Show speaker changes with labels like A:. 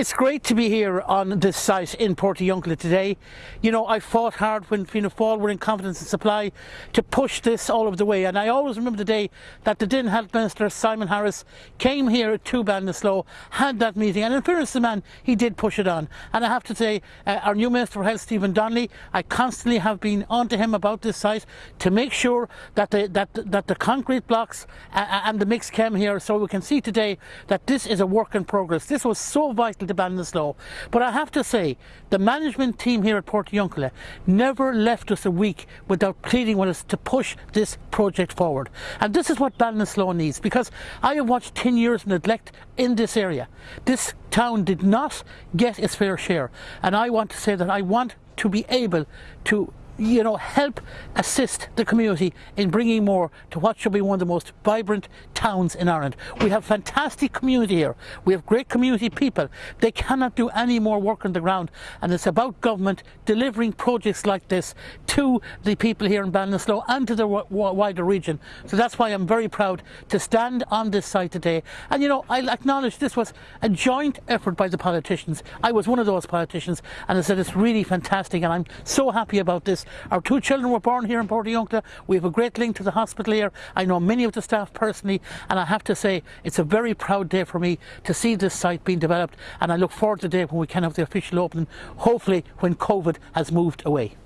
A: It's great to be here on this site in Portiuncula today. You know, I fought hard when Fianna Fáil were in confidence and supply to push this all over the way. And I always remember the day that the Din Health Minister, Simon Harris, came here at to Ballinasloe, had that meeting. And in fairness to the man, he did push it on. And I have to say, uh, our new Minister for Health, Stephen Donnelly, I constantly have been on to him about this site to make sure that the, that, that the concrete blocks uh, uh and the mix came here so we can see today that this is a work in progress. This was so vital to Ballinasloe. But I have to say, the management team here at Portiuncula never left us a week without pleading with us to push this project forward. And this is what Ballinasloe needs, because I have watched 10 years of neglect in this area. This town did not get its fair share. And I want to say that I want to be able to you know, help assist the community in bringing more to what should be one of the most vibrant towns in Ireland. We have fantastic community here. We have great community people. They cannot do any more work on the ground and it's about government delivering projects like this to the people here in Ballinasloe and to the wider region. So that's why I'm very proud to stand on this site today. And you know, I acknowledge this was a joint effort by the politicians. I was one of those politicians and I said it's really fantastic and I'm so happy about this our two children were born here in Portiuncula. We have a great link to the hospital here. I know many of the staff personally, and I have to say it's a very proud day for me to see this site being developed, and I look forward to the day when we can have the official opening, hopefully when COVID has moved away.